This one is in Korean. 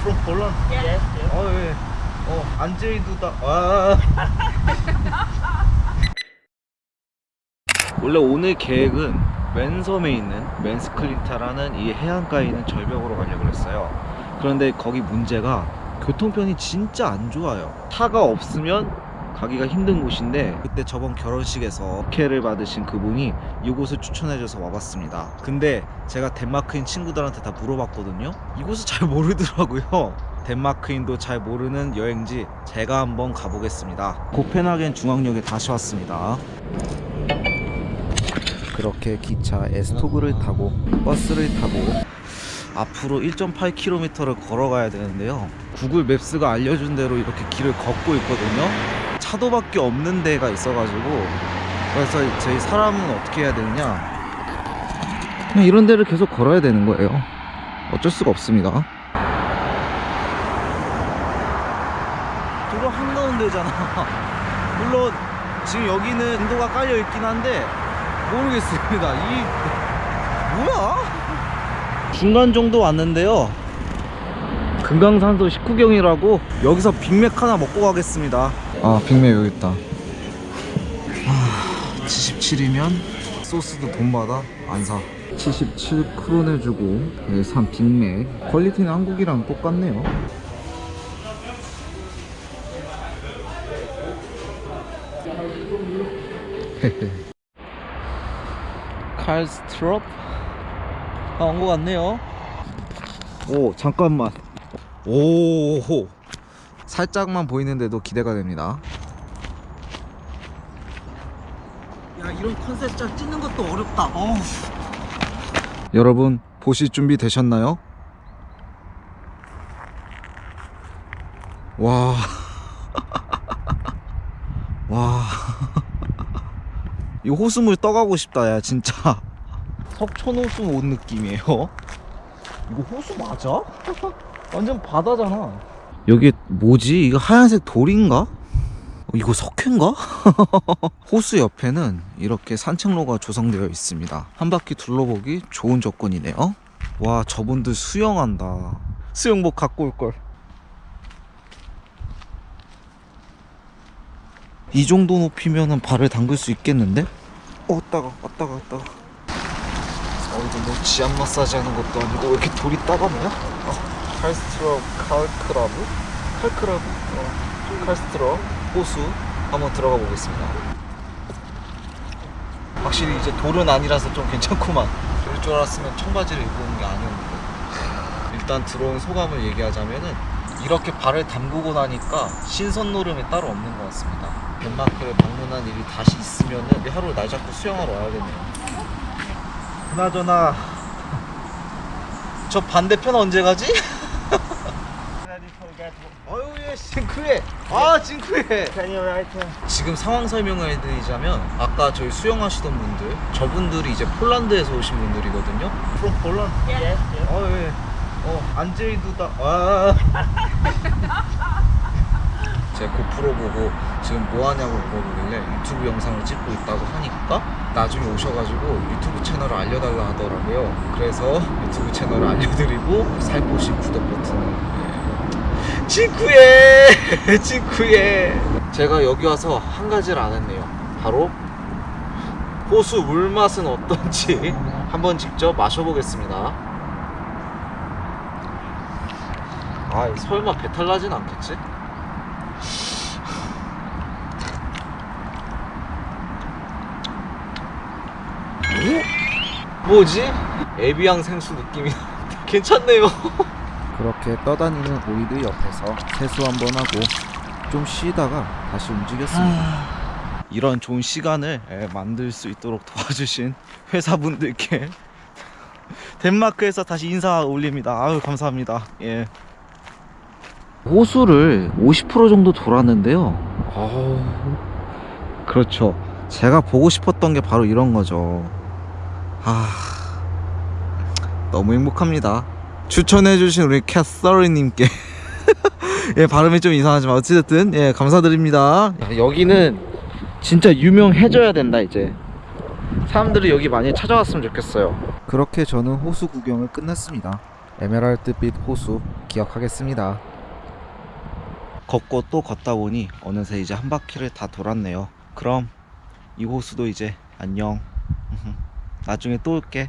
From Poland? Yes. 어, 예. 어. 아. 원래 오늘 계획은 맨섬에 있는 맨스클린타라는 이 해안가에 있는 절벽으로 가려고 했어요. 그런데 거기 문제가 교통편이 진짜 안 좋아요. 차가 없으면 가기가 힘든 곳인데 그때 저번 결혼식에서 오케를 받으신 그분이 이곳을 추천해줘서 와봤습니다. 근데 제가 덴마크인 친구들한테 다 물어봤거든요. 이곳을 잘 모르더라고요. 덴마크인도 잘 모르는 여행지 제가 한번 가보겠습니다. 코펜하겐 중앙역에 다시 왔습니다. 그렇게 기차 에스토그를 타고 버스를 타고 앞으로 1.8km를 걸어가야 되는데요. 구글 맵스가 알려준 대로 이렇게 길을 걷고 있거든요. 차도밖에 없는 데가 있어가지고 그래서 저희 사람은 어떻게 해야 되느냐 그냥 이런 데를 계속 걸어야 되는 거예요. 어쩔 수가 없습니다. 도로 한가운데잖아. 물론 지금 여기는 인도가 깔려 있긴 한데 모르겠습니다. 이 뭐야? 중간 정도 왔는데요. 금강산도 식후경이라고 여기서 빅맥 하나 먹고 가겠습니다. 아 빅맥 여기 있다. 아 77이면 소스도 돈 받아 안 사. 77크론 해주고 여기 산 빅맥 퀄리티는 한국이랑 똑같네요. 칼스트롭 아, 온 것 같네요. 오, 잠깐만. 오, 살짝만 보이는데도 기대가 됩니다. 야, 이런 컨셉 짤 찍는 것도 어렵다. 어우. 여러분, 보실 준비 되셨나요? 와. 와. 이 호수물 떠가고 싶다, 야, 진짜. 석촌 호수 온 느낌이에요. 이거 호수 맞아? 완전 바다잖아. 여기 뭐지? 이거 하얀색 돌인가? 어, 이거 석회인가? 호수 옆에는 이렇게 산책로가 조성되어 있습니다. 한 바퀴 둘러보기 좋은 조건이네요. 와, 저분들 수영한다. 수영복 갖고 올 걸. 이 정도 높이면은 발을 담글 수 있겠는데? 어, 따가, 왔다가, 왔다가. 어, 이거 뭐 지압 마사지 하는 것도 아니고 왜 이렇게 돌이 따갑냐? 어, 칼스트럽 칼크라브? 칼크라브? 어, 칼스트럽 호수 한번 들어가 보겠습니다. 확실히 이제 돌은 아니라서 좀 괜찮구만. 그럴 줄 알았으면 청바지를 온게 아니었는데. 일단 들어온 소감을 얘기하자면은 이렇게 발을 담그고 나니까 신선 노름이 따로 없는 것 같습니다. 덴마크를 방문한 일이 다시 있으면은 하루 날 잡고 수영하러 와야겠네요. 그나저나 저 반대편 언제 가지? 아유 예 징크해. 아 uh, 지금 상황 설명을 해드리자면 아까 저희 수영하시던 분들 저분들이 이제 폴란드에서 오신 분들이거든요. From Poland? Yes, yes. 어예. 어 안제이 두다 아. 제가 고프로 보고 지금 뭐 하냐고 물어보길래 유튜브 영상을 찍고 있다고 하니까 나중에 오셔가지고 유튜브 채널을 알려달라 하더라고요. 그래서 유튜브 채널을 알려드리고 살포시 구독 버튼을 예. 징크에 징크에 제가 여기 와서 한 가지를 안 했네요 바로 호수 물맛은 어떤지 한번 직접 마셔보겠습니다 아 설마 배탈 나진 않겠지? 오? 뭐지? 에비앙 생수 느낌이 괜찮네요 그렇게 떠다니는 오이드 옆에서 세수 한번 하고 좀 쉬다가 다시 움직였습니다. 이런 좋은 시간을 예, 만들 수 있도록 도와주신 회사분들께 덴마크에서 다시 인사 올립니다. 아유 감사합니다. 예. 호수를 50% 정도 돌았는데요. 어우, 그렇죠. 제가 보고 싶었던 게 바로 이런 거죠. 아 너무 행복합니다 추천해주신 우리 캣서리님께 예 발음이 좀 이상하지만 어찌됐든 예 감사드립니다 여기는 진짜 유명해져야 된다 이제 사람들이 여기 많이 찾아왔으면 좋겠어요 그렇게 저는 호수 구경을 끝냈습니다 에메랄드빛 호수 기억하겠습니다. 걷고 또 걷다 보니 어느새 이제 한 바퀴를 다 돌았네요. 그럼 이 호수도 이제 안녕. 나중에 또 올게.